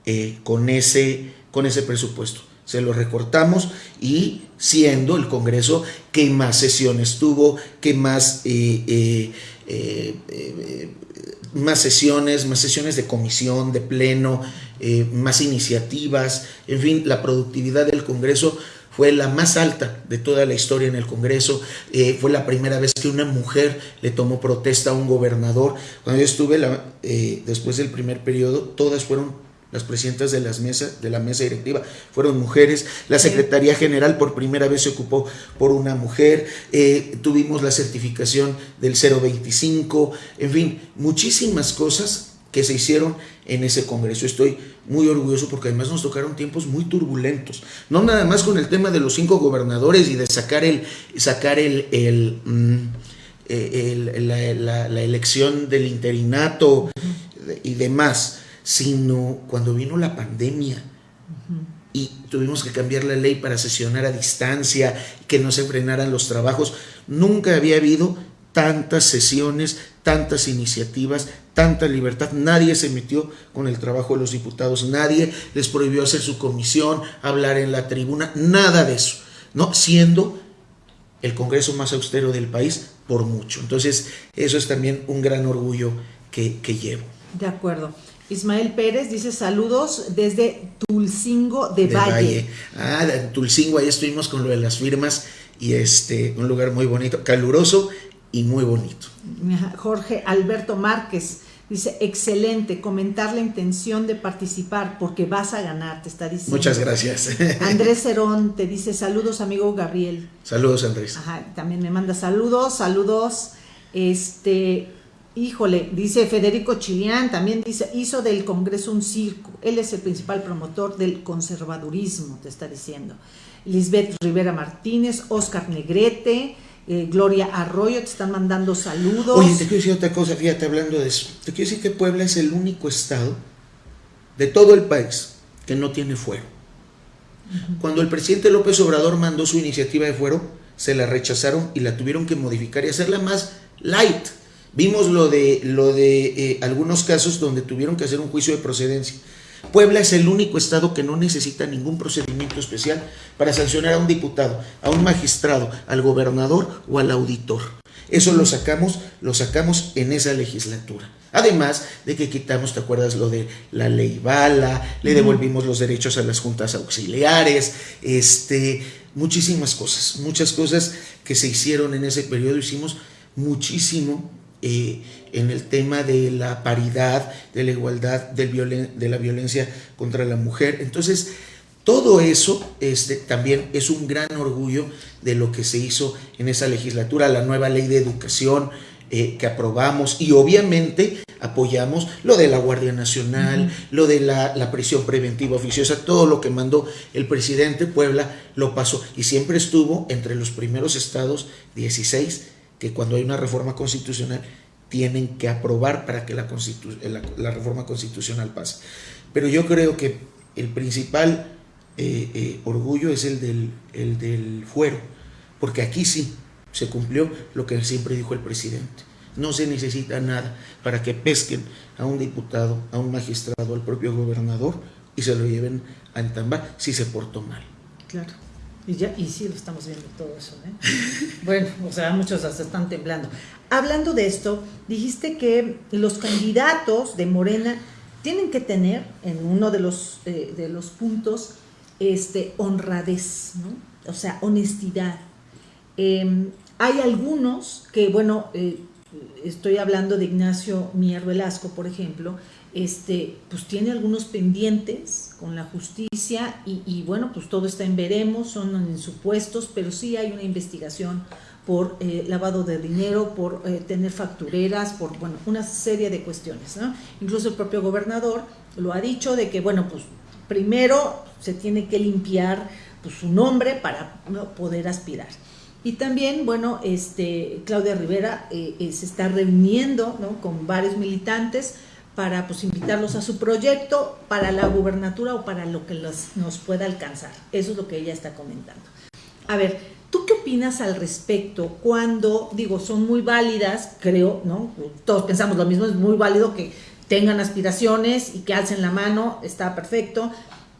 eh, con, ese, con ese presupuesto. Se lo recortamos y siendo el Congreso que más sesiones tuvo, que más, eh, eh, más sesiones, más sesiones de comisión, de pleno, más iniciativas, en fin, la productividad del Congreso fue la más alta de toda la historia en el Congreso. fue la primera vez que una mujer le tomó protesta a un gobernador. Cuando yo estuve después del primer periodo, todas fueron las presidentas de, las mesas, de la mesa directiva fueron mujeres, la Secretaría General por primera vez se ocupó por una mujer, eh, tuvimos la certificación del 025, en fin, muchísimas cosas que se hicieron en ese Congreso. Estoy muy orgulloso porque además nos tocaron tiempos muy turbulentos. No nada más con el tema de los cinco gobernadores y de sacar el, sacar el, el, mm, eh, la, la, elección del interinato y demás sino cuando vino la pandemia y tuvimos que cambiar la ley para sesionar a distancia, que no se frenaran los trabajos. Nunca había habido tantas sesiones, tantas iniciativas, tanta libertad. Nadie se metió con el trabajo de los diputados, nadie les prohibió hacer su comisión, hablar en la tribuna, nada de eso, ¿no? Siendo el Congreso más austero del país por mucho. Entonces, eso es también un gran orgullo que, que llevo. De acuerdo. Ismael Pérez dice saludos desde Tulcingo de, Valle. Ah, Tulcingo, ahí estuvimos con lo de las firmas y este, un lugar muy bonito, caluroso y muy bonito. Jorge Alberto Márquez dice, excelente, comentar la intención de participar porque vas a ganar, te está diciendo. Muchas gracias. Andrés Cerón te dice, saludos amigo Gabriel. Saludos Andrés. Ajá, también me manda saludos, saludos. Este, Híjole, dice Federico Chilián, también dice, hizo del Congreso un circo. Él es el principal promotor del conservadurismo, te está diciendo. Lisbeth Rivera Martínez, Oscar Negrete, eh, Gloria Arroyo, te están mandando saludos. Oye, te quiero decir otra cosa, fíjate, hablando de eso. Te quiero decir que Puebla es el único estado de todo el país que no tiene fuero. Cuando el presidente López Obrador mandó su iniciativa de fuero, se la rechazaron y la tuvieron que modificar y hacerla más light Vimos lo de, lo de eh, algunos casos donde tuvieron que hacer un juicio de procedencia. Puebla es el único estado que no necesita ningún procedimiento especial para sancionar a un diputado, a un magistrado, al gobernador o al auditor. Eso lo sacamos, lo sacamos en esa legislatura. Además de que quitamos, ¿te acuerdas lo de la ley Bala? Le devolvimos los derechos a las juntas auxiliares, este, muchísimas cosas, muchas cosas que se hicieron en ese periodo. Hicimos muchísimo eh, en el tema de la paridad, de la igualdad, del de la violencia contra la mujer. Entonces, todo eso este, también es un gran orgullo de lo que se hizo en esa legislatura, la nueva ley de educación eh, que aprobamos y obviamente apoyamos lo de la Guardia Nacional, lo de la, la, prisión preventiva oficiosa, todo lo que mandó el presidente Puebla lo pasó y siempre estuvo entre los primeros estados 16 que cuando hay una reforma constitucional tienen que aprobar para que la, la, reforma constitucional pase. Pero yo creo que el principal eh, eh, orgullo es el del, el del fuero, porque aquí sí se cumplió lo que siempre dijo el presidente. no se necesita nada para que pesquen a un diputado, a un magistrado, al propio gobernador y se lo lleven a entambar si se portó mal. Claro. Y, ya, y sí lo estamos viendo todo eso. ¿eh? bueno, o sea, muchos hasta están temblando. Hablando de esto, dijiste que los candidatos de Morena tienen que tener en uno de los, eh, de los puntos este, honradez, ¿no? o sea, honestidad. Em, hay algunos que, bueno, eh, estoy hablando de Ignacio Mier Velasco, por ejemplo, este, pues tiene algunos pendientes con la justicia y, bueno, pues todo está en veremos, son en supuestos, pero sí hay una investigación por eh, lavado de dinero, por eh, tener factureras, por, bueno, una serie de cuestiones, ¿no? Incluso el propio gobernador lo ha dicho de que, bueno, pues primero se tiene que limpiar pues, su nombre para poder aspirar. Y también, bueno, este, Claudia Rivera eh, se está reuniendo ¿no? con varios militantes, para pues, invitarlos a su proyecto, para la gubernatura o para lo que nos pueda alcanzar. Eso es lo que ella está comentando. A ver, ¿tú qué opinas al respecto cuando, digo, son muy válidas, creo, ¿no? Todos pensamos lo mismo, es muy válido que tengan aspiraciones y que alcen la mano, está perfecto.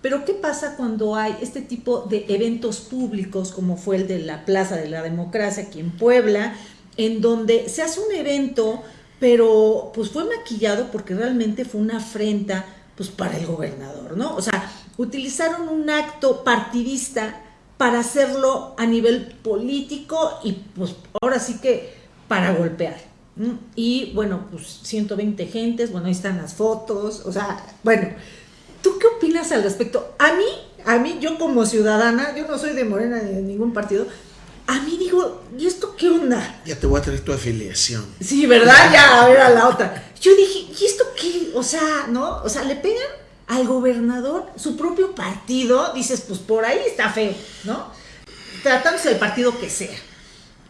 Pero ¿qué pasa cuando hay este tipo de eventos públicos como fue el de la Plaza de la Democracia aquí en Puebla, en donde se hace un evento pero pues fue maquillado porque realmente fue una afrenta pues para el gobernador, ¿no? O sea, utilizaron un acto partidista para hacerlo a nivel político y pues ahora sí que para golpear. Y bueno, pues 120 gentes, bueno, ahí están las fotos, o sea, bueno, ¿tú qué opinas al respecto? A mí, a mí, yo como ciudadana, yo no soy de Morena ni de ningún partido, a mí digo, ¿y esto qué onda? Ya te voy a traer tu afiliación. Sí, ¿verdad? Ya, a ver a la otra. Yo dije, ¿y esto qué? O sea, ¿no? O sea, le pegan al gobernador su propio partido. Dices, pues por ahí está feo, ¿no? Tratándose del partido que sea.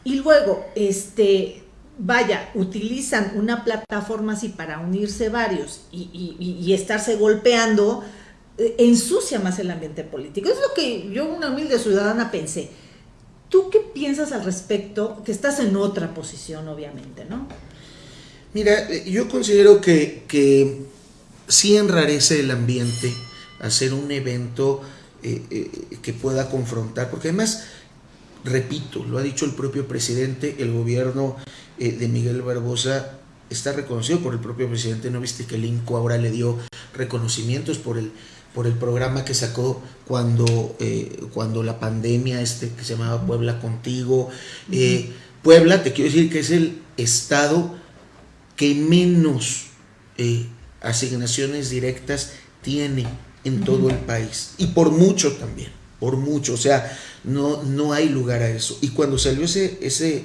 Y luego, este, vaya, utilizan una plataforma así para unirse varios y, y estarse golpeando, eh, ensucia más el ambiente político. Es lo que yo, una humilde ciudadana, pensé ¿Tú qué piensas al respecto? Que estás en otra posición, obviamente, ¿no? Mira, eh, yo considero que, sí enrarece el ambiente hacer un evento eh, eh, que pueda confrontar, porque además, repito, lo ha dicho el propio presidente, el gobierno de Miguel Barbosa está reconocido por el propio presidente, ¿no viste que el INCO ahora le dio reconocimientos por el por el programa que sacó cuando, eh, cuando la pandemia, este que se llamaba Puebla Contigo. Eh, Puebla, te quiero decir que es el estado que menos eh, asignaciones directas tiene en todo el país. Y por mucho también, por mucho. O sea, no, no hay lugar a eso. Y cuando salió ese, ese,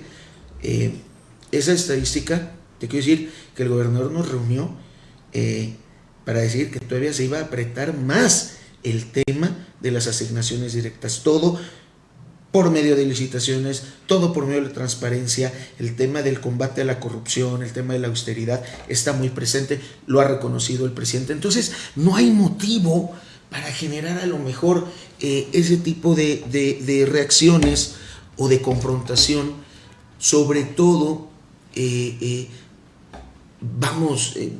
esa estadística, te quiero decir que el gobernador nos reunió para decir que todavía se iba a apretar más el tema de las asignaciones directas. Todo por medio de licitaciones, todo por medio de la transparencia, el tema del combate a la corrupción, el tema de la austeridad está muy presente, lo ha reconocido el presidente. Entonces, no hay motivo para generar a lo mejor eh, ese tipo de, reacciones o de confrontación, sobre todo eh, eh, vamos, eh,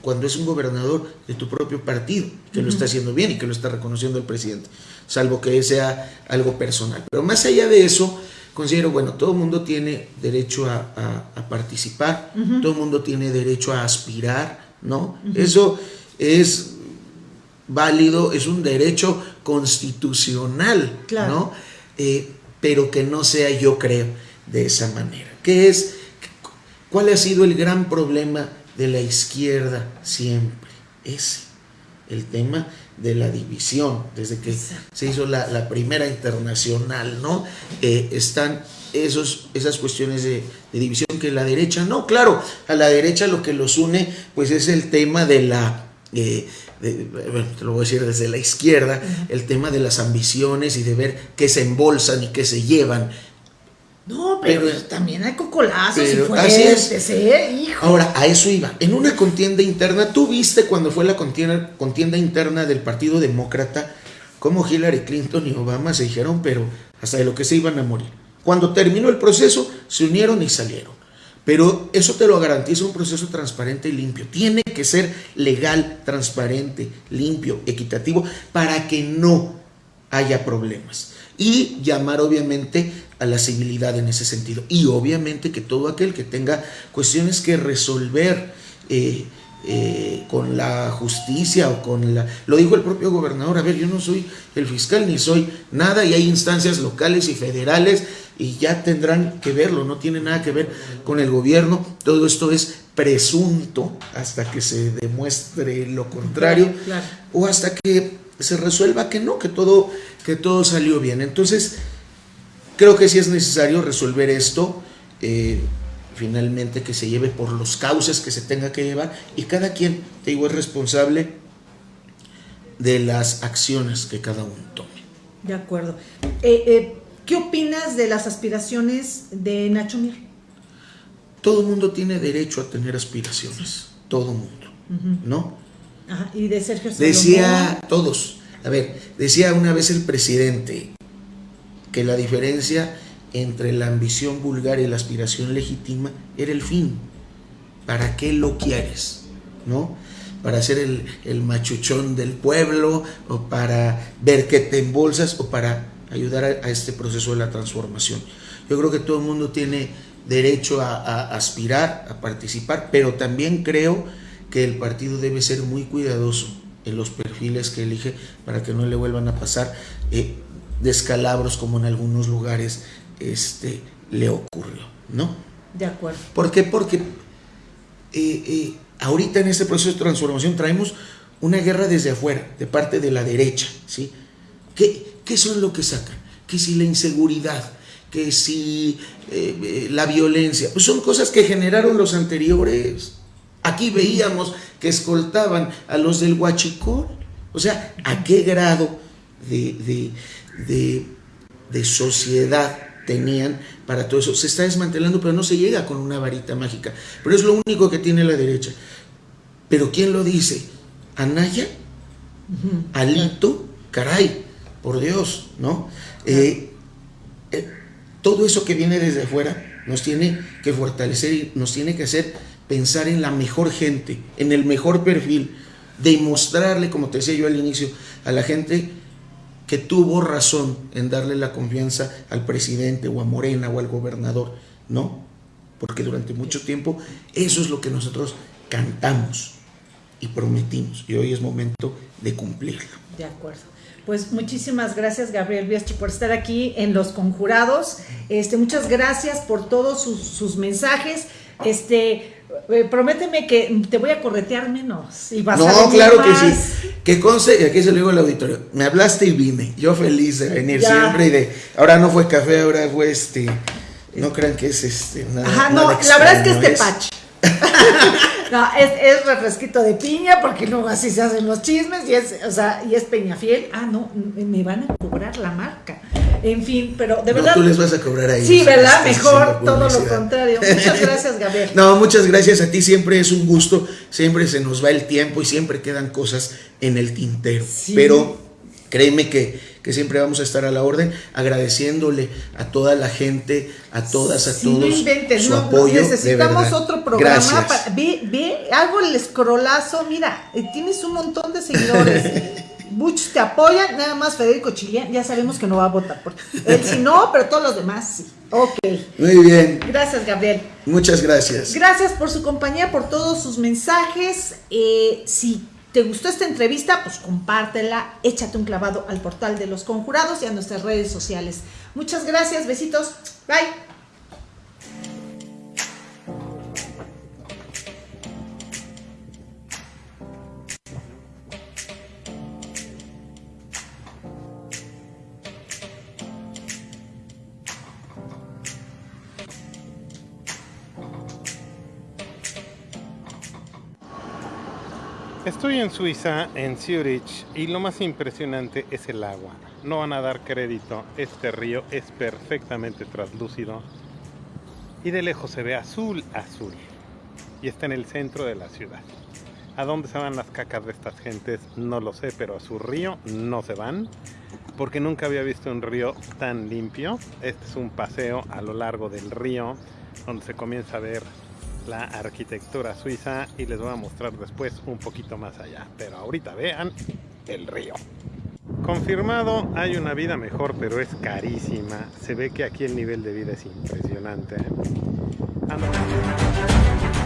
cuando es un gobernador de tu propio partido, que lo está haciendo bien y que lo está reconociendo el presidente, salvo que sea algo personal. Pero más allá de eso, considero, bueno, todo el mundo tiene derecho a, participar, todo el mundo tiene derecho a aspirar, ¿no? Eso es válido, es un derecho constitucional, ¿no? Eh, pero que no sea, yo creo, de esa manera. Que es ¿Cuál ha sido el gran problema de la izquierda siempre? Ese, el tema de la división, desde que se hizo la, primera internacional, ¿no? Eh, están esos, esas cuestiones de, división que la derecha, no, claro, a la derecha lo que los une, pues es el tema de la... Eh, bueno, te lo voy a decir desde la izquierda, el tema de las ambiciones y de ver qué se embolsan y qué se llevan no, pero, también hay cocolazos y fuertes, ¿eh? Hijo. Ahora, a eso iba. En una contienda interna, tú viste cuando fue la contienda, contienda interna del Partido Demócrata, cómo Hillary Clinton y Obama se dijeron, pero hasta de lo que se iban a morir. Cuando terminó el proceso, se unieron y salieron. Pero eso te lo garantiza un proceso transparente y limpio. Tiene que ser legal, transparente, limpio, equitativo, para que no haya problemas. Y llamar obviamente a la civilidad en ese sentido. Y obviamente que todo aquel que tenga cuestiones que resolver, eh, eh, con la justicia o con la... Lo dijo el propio gobernador, a ver, yo no soy el fiscal ni soy nada y hay instancias locales y federales y ya tendrán que verlo, no tiene nada que ver con el gobierno, todo esto es presunto hasta que se demuestre lo contrario o hasta que se resuelva que no, que todo, que todo salió bien. Entonces, creo que sí es necesario resolver esto. Eh, finalmente que se lleve por los cauces que se tenga que llevar y cada quien, te digo, es responsable de las acciones que cada uno tome. De acuerdo. Eh, eh, ¿Qué opinas de las aspiraciones de Nacho Mir? Todo mundo tiene derecho a tener aspiraciones, todo mundo, ¿no? Ajá. Y de Sergio Salomón? Decía todos, a ver, decía una vez el presidente que la diferencia entre la ambición vulgar y la aspiración legítima era el fin. ¿Para qué lo quieres? ¿No? Para ser el, machuchón del pueblo, o para ver que te embolsas, o para ayudar a, este proceso de la transformación. Yo creo que todo el mundo tiene derecho a, aspirar, a participar, pero también creo que el partido debe ser muy cuidadoso en los perfiles que elige para que no le vuelvan a pasar eh, descalabros como en algunos lugares este, le ocurrió, ¿no? De acuerdo. ¿Por qué? Porque eh, eh, ahorita en este proceso de transformación traemos una guerra desde afuera, de parte de la derecha, ¿sí? ¿Qué, qué son lo que sacan? Que si la inseguridad, que si eh, la violencia, pues son cosas que generaron los anteriores. Aquí veíamos que escoltaban a los del Huachicol. O sea, ¿a qué grado de, de, de, de sociedad tenían para todo eso. Se está desmantelando, pero no se llega con una varita mágica. Pero es lo único que tiene la derecha. Pero ¿quién lo dice? ¿Anaya? ¿Alito? Caray, por Dios, ¿no? Eh, eh, todo eso que viene desde afuera nos tiene que fortalecer y nos tiene que hacer pensar en la mejor gente, en el mejor perfil, demostrarle, como te decía yo al inicio, a la gente que tuvo razón en darle la confianza al presidente o a Morena o al gobernador, ¿no? Porque durante mucho tiempo eso es lo que nosotros cantamos y prometimos y hoy es momento de cumplirlo. De acuerdo. Pues muchísimas gracias Gabriel Biestri por estar aquí en Los Conjurados. Este, muchas gracias por todos sus, sus mensajes. Este, prométeme que te voy a corretear menos. Y vas no, claro que sí. Que conste, y aquí se lo digo al auditorio, me hablaste y vine. Yo feliz de venir siempre y de. Ahora no fue café, ahora fue este. No crean que es este. Nada, Ajá, no, la verdad es que es tepache. no, es, es, refresquito de piña, porque luego así se hacen los chismes, y es, o sea, y es Peñafiel. Ah, no, me van a cobrar la marca. En fin, pero de verdad. tú les vas a cobrar ahí. Sí, ¿verdad? Mejor, todo lo contrario. Muchas gracias, Gabriel. no, muchas gracias a ti. Siempre es un gusto. Siempre se nos va el tiempo y siempre quedan cosas en el tintero. Pero créeme que, que, siempre vamos a estar a la orden, agradeciéndole a toda la gente, a todas, a todos su no, apoyo. necesitamos otro programa. ve, ve, hago el escrolazo. Mira, eh, tienes un montón de seguidores. Muchos te apoyan, nada más Federico Chilian, ya sabemos que no va a votar por él, si no, pero todos los demás sí. Ok. Muy bien. Gracias, Gabriel. Muchas gracias. Gracias por su compañía, por todos sus mensajes. Eh, si te gustó esta entrevista, pues compártela, échate un clavado al portal de los conjurados y a nuestras redes sociales. Muchas gracias, besitos. Bye. Estoy en Suiza, en Zurich, y lo más impresionante es el agua. No van a dar crédito, este río es perfectamente translúcido y de lejos se ve azul, azul. Y está en el centro de la ciudad. ¿A dónde se van las cacas de estas gentes? No lo sé, pero a su río no se van, porque nunca había visto un río tan limpio. Este es un paseo a lo largo del río donde se comienza a ver la arquitectura suiza y les voy a mostrar después un poquito más allá. Pero ahorita vean el río. Confirmado, hay una vida mejor, pero es carísima. Se ve que aquí el nivel de vida es impresionante. ¿eh? Ah,